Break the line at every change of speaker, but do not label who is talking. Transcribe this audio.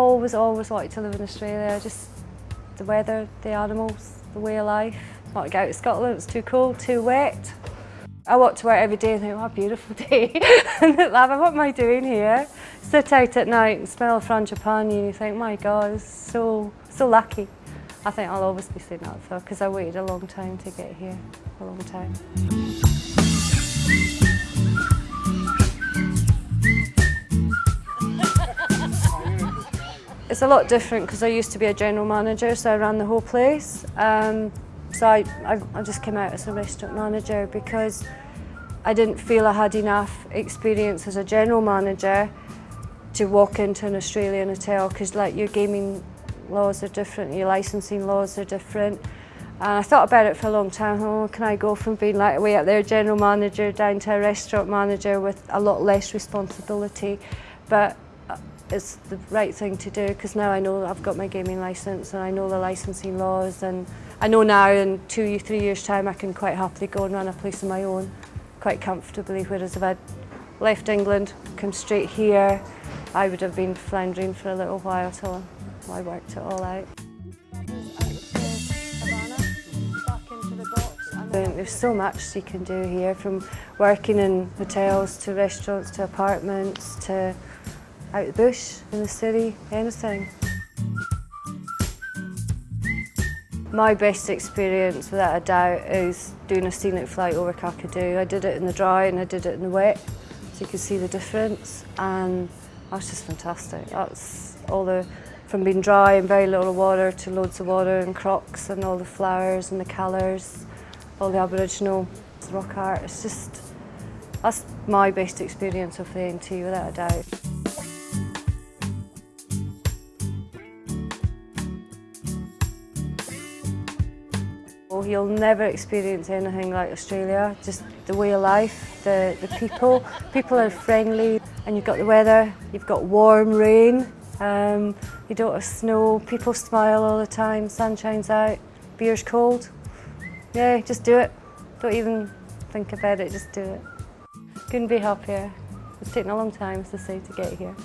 always, always wanted to live in Australia. Just the weather, the animals, the way of life. Not to get out of Scotland, it's too cold, too wet. I walk to work every day and think, what a beautiful day. and laugh, what am I doing here? Sit out at night and smell frangipani and you think, my God, so, so lucky. I think I'll always be saying that though, because I waited a long time to get here, a long time. It's a lot different because I used to be a general manager, so I ran the whole place. Um, so I, I, I just came out as a restaurant manager because I didn't feel I had enough experience as a general manager to walk into an Australian hotel because like your gaming laws are different, your licensing laws are different. And I thought about it for a long time, oh, can I go from being like way up there general manager down to a restaurant manager with a lot less responsibility. But it's the right thing to do because now I know I've got my gaming license and I know the licensing laws and I know now in two, three years time I can quite happily go and run a place of my own quite comfortably whereas if I'd left England, come straight here, I would have been floundering for a little while till I worked it all out. There's so much you can do here, from working in hotels to restaurants to apartments to out the bush, in the city, anything. My best experience, without a doubt, is doing a scenic flight over Kakadu. I did it in the dry and I did it in the wet, so you could see the difference, and that's just fantastic. That's all the from being dry and very little water to loads of water and crocs and all the flowers and the colours, all the Aboriginal rock art. It's just, that's my best experience of the NT without a doubt. You'll never experience anything like Australia, just the way of life, the, the people. People are friendly and you've got the weather, you've got warm rain, um, you don't have snow, people smile all the time, sun shines out, beer's cold. Yeah, just do it. Don't even think about it, just do it. Couldn't be happier. It's taken a long time, as say, to get here.